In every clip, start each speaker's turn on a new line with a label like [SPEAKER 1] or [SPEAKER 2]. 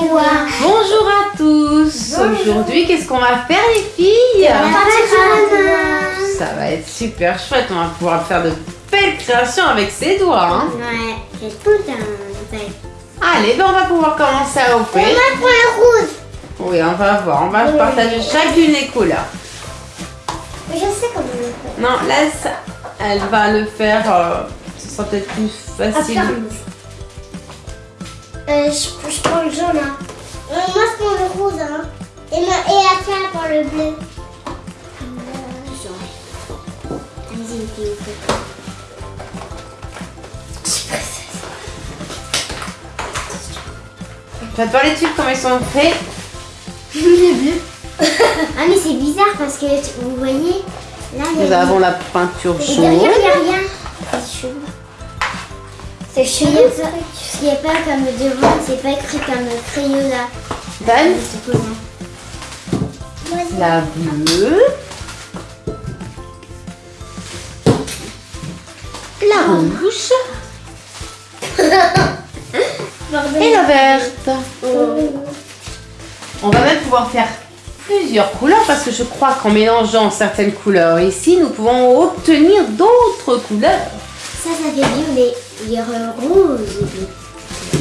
[SPEAKER 1] Bonjour.
[SPEAKER 2] Bonjour à tous Aujourd'hui, qu'est-ce qu'on va faire les filles Ça va être super chouette, on va pouvoir faire de belles créations avec ses doigts. Hein.
[SPEAKER 1] Ouais, j'ai tout un.
[SPEAKER 2] Allez, ben on va pouvoir commencer à
[SPEAKER 1] On
[SPEAKER 2] opérer.
[SPEAKER 1] va le rouge.
[SPEAKER 2] Oui, on va voir, on va
[SPEAKER 1] Oui.
[SPEAKER 2] partager chacune les couleurs.
[SPEAKER 1] Mais je sais comment on le fait.
[SPEAKER 2] Non, laisse, elle va le faire, euh, ce sera peut-être plus facile.
[SPEAKER 1] Euh, je, je prends le jaune. Hein. Euh, moi, je prends le rouge. Hein. Et, ma, et après, elle prend le bleu.
[SPEAKER 2] Tu vas te voir les tubes, comment ils sont faits
[SPEAKER 1] Le bleu. ah, mais c'est bizarre parce que vous voyez, là, il y
[SPEAKER 2] Nous
[SPEAKER 1] a.
[SPEAKER 2] avons la peinture jaune.
[SPEAKER 1] derrière, il n'y a rien. C'est chelou. C'est chelou. Il n'y a pas comme devant, c'est pas écrit comme Crayola. Comment
[SPEAKER 2] la bleue. La rouge. Et la verte. On va même pouvoir faire plusieurs couleurs parce que je crois qu'en mélangeant certaines couleurs ici, nous pouvons obtenir d'autres couleurs.
[SPEAKER 1] Ça, ça fait violet. Il y a rouge.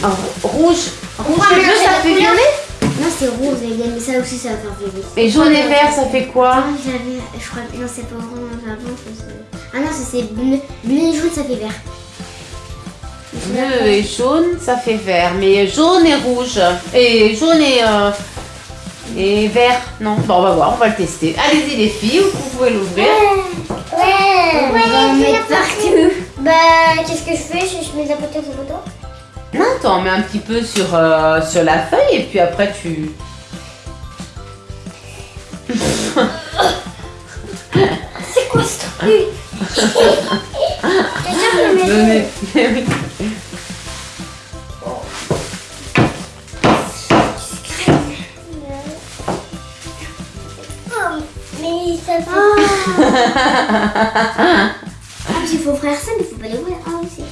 [SPEAKER 2] Alors, rouge, rouge et bleu, ça fait violet.
[SPEAKER 1] Non, c'est rouge, mais ça aussi, ça va faire violet.
[SPEAKER 2] Et jaune et vert, ça fait quoi
[SPEAKER 1] Ah, j'avais. Je crois. Non, c'est pas orange avant. ça, c'est- Ah non, ça c'est bleu. Bleu et jaune, ça fait vert.
[SPEAKER 2] Bleu et jaune, ça fait vert. Mais jaune et rouge. Et jaune et, euh, et vert. Non, bon, on va voir, on va le tester. Allez-y les filles, vous pouvez l'ouvrir.
[SPEAKER 1] Ouais, on va en mettre partout. Bah, qu'est-ce que je fais? Je, mets la photo sur photo
[SPEAKER 2] Non, t'en mets un petit peu sur, euh, sur la feuille et puis après tu...
[SPEAKER 1] C'est quoi ce truc?
[SPEAKER 2] Donnez-.
[SPEAKER 1] Oh, Mais ça fait. Il faut faire ça, mais il faut pas les ouvrir. Ah, aussi.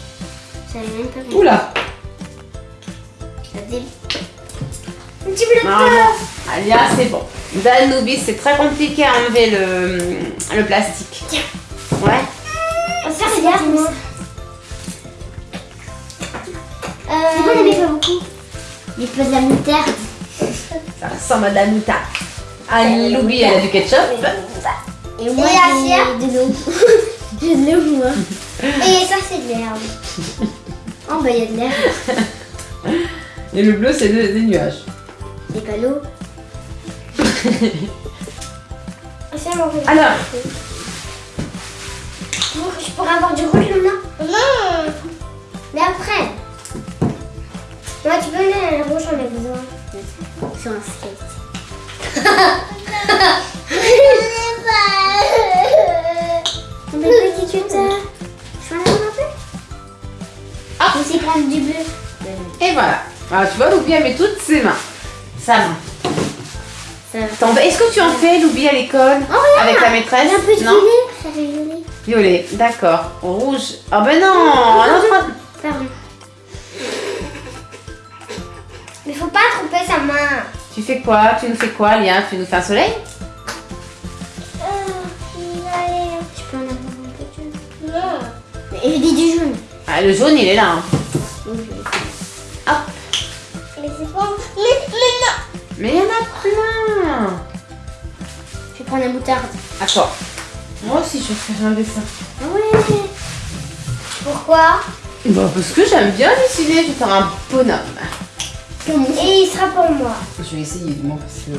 [SPEAKER 1] J'avais même pas vu.
[SPEAKER 2] Oula
[SPEAKER 1] Ça faisait- Un petit peu de.
[SPEAKER 2] Alia, c'est bon. Dan Nubis, c'est très compliqué à enlever le, le plastique.
[SPEAKER 1] Tiens.
[SPEAKER 2] Ouais.
[SPEAKER 1] On va se faire les moi. Euh... C'est bon, on avait pas beaucoup. Il faut de la moutarde.
[SPEAKER 2] Ça ressemble à de la moutarde. Ah, Loubi, elle a du ketchup.
[SPEAKER 1] Et moi,
[SPEAKER 3] Et la
[SPEAKER 1] j'ai de l'eau. J'ai de l'eau, moi.
[SPEAKER 3] Et ça, c'est de l'herbe.
[SPEAKER 1] Oh, bah, il y a de l'air.
[SPEAKER 2] Et le bleu, c'est des, des nuages.
[SPEAKER 1] C'est pas l'eau.
[SPEAKER 2] Alors,
[SPEAKER 1] Je pourrais avoir du rouge maintenant
[SPEAKER 3] Non
[SPEAKER 1] Mais après.
[SPEAKER 3] Moi, tu peux mettre le rouge, j'en ai besoin.
[SPEAKER 1] Sur un skate. Je peux en avoir un peu
[SPEAKER 2] Ah.
[SPEAKER 1] Je vais aussi prendre du bleu.
[SPEAKER 2] et voilà. Alors, tu vois, Loubi, elle met toutes ses mains. Sa main. Est-ce que tu en fais, Loubi, à l'école
[SPEAKER 1] Oh.
[SPEAKER 2] Avec la maîtresse
[SPEAKER 1] un peu de
[SPEAKER 2] Non
[SPEAKER 1] violet. Ça fait violet.
[SPEAKER 2] Violet, d'accord. Rouge. Ah ben non autre-
[SPEAKER 1] Pardon.
[SPEAKER 3] Mais faut pas tromper sa main.
[SPEAKER 2] Tu fais quoi? Tu nous fais quoi, Lia? Tu nous fais un soleil? Ah, Le jaune, il est là. hein.
[SPEAKER 1] Oui, je vais.
[SPEAKER 2] Hop.
[SPEAKER 3] Mais c'est pas... Mais, mais non
[SPEAKER 2] Mais il y en a plein.
[SPEAKER 1] Je vais prendre la moutarde.
[SPEAKER 2] Attends. Moi aussi, je vais faire un dessin.
[SPEAKER 1] Ouais.
[SPEAKER 3] Pourquoi?
[SPEAKER 2] Bah, parce que j'aime bien dessiner. Je vais faire un bonhomme.
[SPEAKER 3] Et il sera pour moi.
[SPEAKER 2] Je vais essayer, moins, parce que...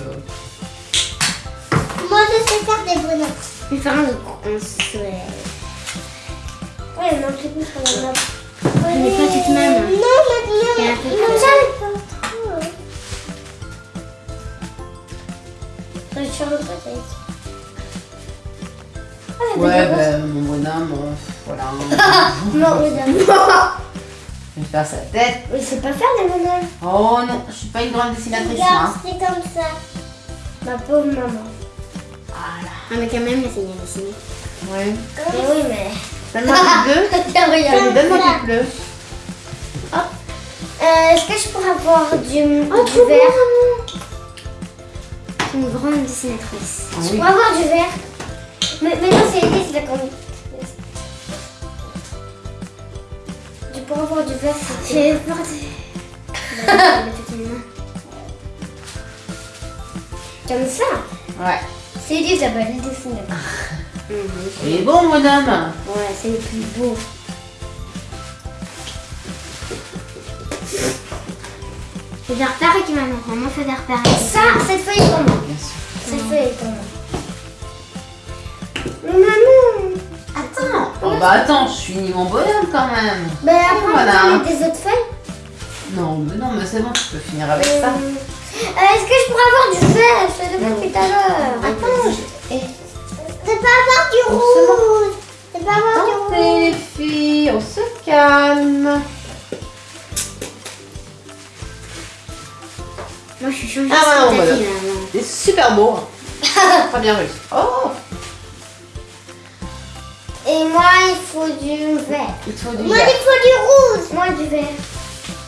[SPEAKER 3] Moi, je sais faire des bonhommes.
[SPEAKER 1] Je vais faire un, un soleil.
[SPEAKER 3] Ouais, non, c'est plus sur la main.
[SPEAKER 1] Mais pas toute ma main.
[SPEAKER 3] Non,
[SPEAKER 1] Il y a un
[SPEAKER 3] maintenant.
[SPEAKER 1] peu
[SPEAKER 3] Non,
[SPEAKER 1] de-
[SPEAKER 3] ça, pas trop. Je le côté. Ah,
[SPEAKER 2] Ouais, ben, mon bonhomme, euh, voilà.
[SPEAKER 3] Non, regarde.
[SPEAKER 2] je vais faire sa tête.
[SPEAKER 3] Mais c'est pas faire des bonhommes.
[SPEAKER 2] Oh non, je suis pas une grande dessinatrice.
[SPEAKER 3] Regarde,
[SPEAKER 2] hein.
[SPEAKER 3] c'est comme ça. Ma pauvre maman.
[SPEAKER 2] Voilà.
[SPEAKER 1] Ah, mais quand même, là, c'est bien dessiné.
[SPEAKER 2] Ouais.
[SPEAKER 3] Mais oui, mais.
[SPEAKER 2] Donne-moi du bleu.
[SPEAKER 3] Tiens, regarde.
[SPEAKER 2] Allez, Donne-moi du bleu.
[SPEAKER 3] Euh, Est-ce que je pourrais avoir du,
[SPEAKER 2] Oh,
[SPEAKER 3] du
[SPEAKER 2] trop
[SPEAKER 3] vert C'est une grande dessinatrice.
[SPEAKER 2] Ah
[SPEAKER 3] je
[SPEAKER 2] oui.
[SPEAKER 3] pourrais avoir du vert. Mais, mais non, c'est l'idée, c'est d'accord. Tu pourrais avoir du vert. J'ai peur de... Comme ça
[SPEAKER 2] Ouais.
[SPEAKER 3] C'est l'idée, ça s'appelle le dessinateur.
[SPEAKER 2] Il est bon, madame.
[SPEAKER 3] Ouais, c'est le plus beau. Je vais repérer qui maintenant. Maman fait des repérer. Ça, cette feuille est pour moi. Cette feuille est pour moi. Mais maman
[SPEAKER 2] Attends. Oh, bah attends, je finis mon bonhomme quand même.
[SPEAKER 3] Ben après,
[SPEAKER 2] Voilà.
[SPEAKER 3] on va mettre des autres feuilles.
[SPEAKER 2] Non, mais non, mais c'est bon, tu peux finir avec ça.
[SPEAKER 3] Euh, Est-ce que je pourrais avoir du vert? Je te demande depuis tout à l'heure.
[SPEAKER 2] Attends, je-
[SPEAKER 1] pas avoir du rouge. C'est pas avoir du rouge.
[SPEAKER 2] Filles, on se calme.
[SPEAKER 3] Moi, je suis changée.
[SPEAKER 2] Ah, ouais, non, voilà. C'est super beau. Très bien réussi. Oh,
[SPEAKER 3] Et moi, il faut du vert.
[SPEAKER 2] il faut du
[SPEAKER 1] Moi,
[SPEAKER 2] vert.
[SPEAKER 1] il faut du rouge.
[SPEAKER 3] Moi, du vert.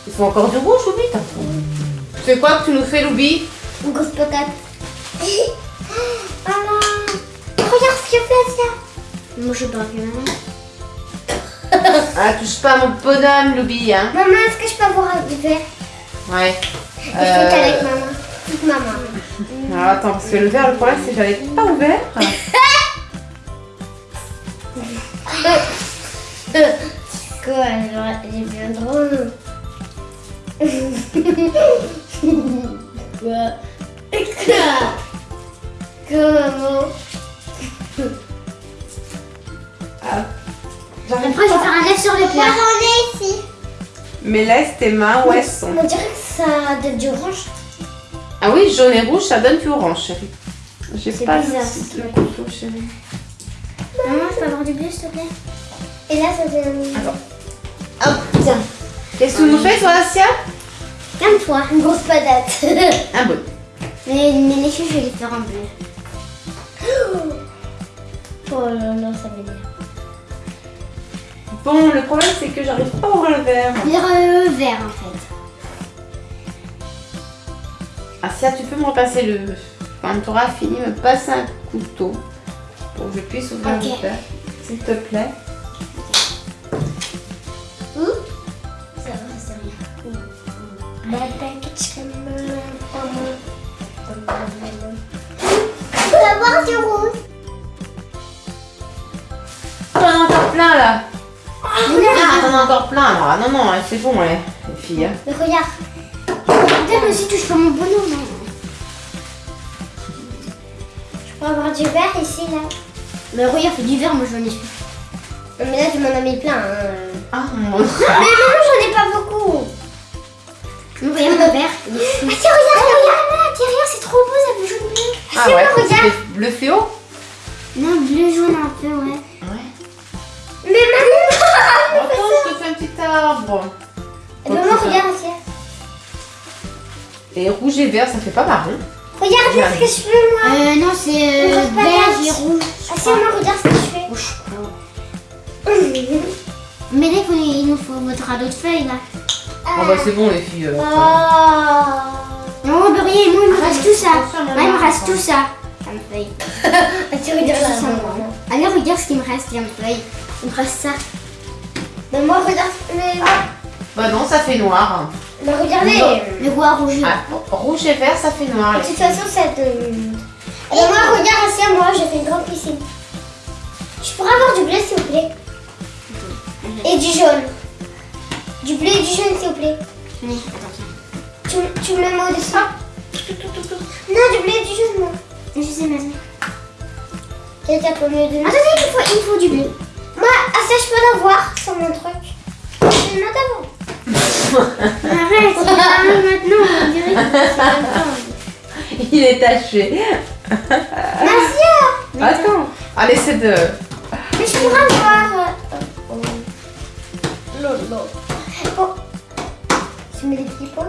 [SPEAKER 2] Il faut encore du rouge, Loubi C'est quoi que tu nous fais, Loubi?
[SPEAKER 3] Une grosse patate. Maman, qu'il fait, ça. Moi, je que maman.
[SPEAKER 2] Ah, touche pas mon bonhomme, Loubi, hein
[SPEAKER 3] Maman, est-ce que je peux avoir du vert
[SPEAKER 2] Ouais.
[SPEAKER 3] Qu'avec
[SPEAKER 2] Euh,
[SPEAKER 3] maman. Toute maman.
[SPEAKER 2] Alors attends, parce que le vert, le problème, c'est que j'avais pas ouvert.
[SPEAKER 3] Quoi, genre, j'ai bien drôle. Quoi? Quoi Comment
[SPEAKER 2] Ah,
[SPEAKER 3] sur le
[SPEAKER 1] Moi,
[SPEAKER 3] plat.
[SPEAKER 1] j'en ai ici.
[SPEAKER 2] Mais laisse tes mains où elles sont?
[SPEAKER 3] On dirait que ça donne du orange.
[SPEAKER 2] Ah oui, jaune et rouge, ça donne du orange, chérie. J'ai
[SPEAKER 3] C'est
[SPEAKER 2] pas
[SPEAKER 3] bizarre,
[SPEAKER 2] le, le couteau, chérie.
[SPEAKER 3] Maman, je peux avoir du bleu, s'il te plaît? Et là, ça donne.
[SPEAKER 2] Attends.
[SPEAKER 3] Hop, tiens.
[SPEAKER 2] Qu'est-ce que tu nous fais, toi, Asia?
[SPEAKER 3] Calme-toi, une grosse patate.
[SPEAKER 2] Un bon.
[SPEAKER 3] mais, mais les cheveux, je vais les faire en bleu. Oh là là, ça m'énerve.
[SPEAKER 2] Bon, le problème, c'est que j'arrive pas à ouvrir le verre.
[SPEAKER 3] Il est vert, en fait.
[SPEAKER 2] Asia, tu peux me repasser le... Quand tu auras fini, me passer un couteau pour que je puisse ouvrir
[SPEAKER 3] Ok.
[SPEAKER 2] le verre, s'il te plaît.
[SPEAKER 3] Ça.
[SPEAKER 1] Je peux avoir du rouge.
[SPEAKER 2] T'en as encore plein, là Ah, t'en as encore plein, là. Ah, non, non, c'est bon, les, les filles. hein.
[SPEAKER 3] Mais regarde. Peut-être aussi touche pas mon bonhomme. hein. Je peux avoir du vert ici, là. Mais regarde, fait du vert, moi j'en ai Mais là, tu m'en as mis plein. hein.
[SPEAKER 2] Ah, mon
[SPEAKER 3] Mais maman, j'en ai pas beaucoup. Mais regarde mon vert. Ah, tiens, regarde, regarde là. Tiens, regarde, c'est trop beau, ça fait jaune bleu.
[SPEAKER 2] Ah
[SPEAKER 3] tiens,
[SPEAKER 2] ouais,
[SPEAKER 3] moi, regarde.
[SPEAKER 2] c'est bleu fluo
[SPEAKER 3] Non, bleu jaune un peu, ouais.
[SPEAKER 2] Ouais.
[SPEAKER 3] Mais maman
[SPEAKER 2] Attends, je te fais un petit arbre.
[SPEAKER 3] Et Maman, regarde, tiens.
[SPEAKER 2] Et rouge et vert, ça fait pas marron.
[SPEAKER 3] Regarde ce que je fais, moi. Euh, non, c'est
[SPEAKER 1] patate.
[SPEAKER 3] et rouge. Ah, tiens, moi, regarde ce que je fais. Mais là, il, nous faut votre radeau de feuilles, là.
[SPEAKER 2] Oh bah c'est bon les filles. euh,
[SPEAKER 3] Oh Non, mais rien, moi, il me reste tout ça.
[SPEAKER 2] maman.
[SPEAKER 3] Ouais, il me reste tout ça. Ça me feuille. tu regardes ça, maman. Allez, regarde ce qu'il me reste, il me feuille. Il me reste ça. Mais moi, regarde. Mais,
[SPEAKER 2] Bah non, ça fait noir.
[SPEAKER 3] mais regardez. Le roi rouge.
[SPEAKER 2] Ah, rouge et vert, ça fait noir.
[SPEAKER 3] De toute façon, ça te... Et moi, regarde ici, moi, j'ai fait une grande piscine. Je pourrais avoir du bleu, s'il vous plaît Et du jaune. Du bleu et du jaune, s'il vous plaît. Tu, tu me le mets au-dessus. Non, du bleu et du jaune, moi. Je sais maintenant. Quelqu'un peut me donner Attendez, il faut, il faut du bleu. Moi, ah, ça, je peux l'avoir sur mon truc. Je le note avant. Arrête, maintenant, on dirait que c'est
[SPEAKER 2] Il est taché.
[SPEAKER 3] Merci
[SPEAKER 2] Attends. Allez, c'est de.
[SPEAKER 3] Mais je pourrais avoir. Lolo. Oh. Tu mets des petits points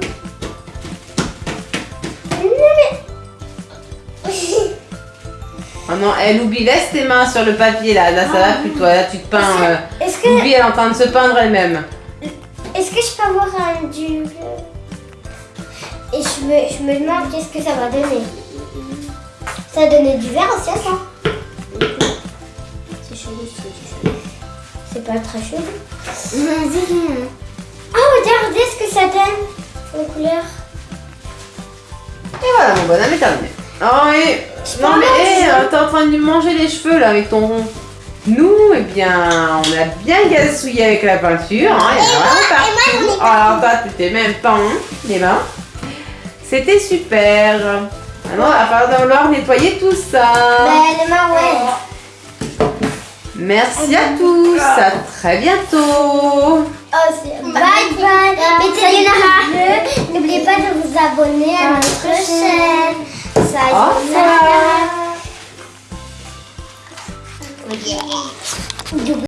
[SPEAKER 3] non,
[SPEAKER 2] elle oublie, laisse tes mains sur le papier là. Là, ça va plus toi. Là, tu te peins. euh,
[SPEAKER 3] mais. Est-ce que.
[SPEAKER 2] Loubi, elle est en train de se peindre elle-même.
[SPEAKER 3] Est-ce que je peux avoir un du bleu Et je me, je me demande qu'est-ce que ça va donner. Ça a donné du vert aussi à ça.
[SPEAKER 1] C'est chelou, c'est chelou.
[SPEAKER 3] C'est pas très chaud.
[SPEAKER 1] Vas-y.
[SPEAKER 3] Oh, regardez ce que ça donne en couleur.
[SPEAKER 2] Et voilà, mon bonhomme est terminé. Oh, et...
[SPEAKER 3] Je
[SPEAKER 2] Non, mais hé, euh, t'es en train de lui manger les cheveux là avec ton rond. Nous, eh bien, on a bien gazouillé avec la peinture. Hein, il y en a vraiment partout. Oh, alors, toi, tu t'es même pas honte, les mains. C'était super. Maintenant, il va falloir devoir nettoyer tout ça.
[SPEAKER 3] Ben, les mains, ouais.
[SPEAKER 2] Merci à tous. À très bientôt.
[SPEAKER 3] Oh, bye bye. Mettez le N'oubliez pas de vous abonner à notre chaîne.
[SPEAKER 2] Osa.
[SPEAKER 3] Osa.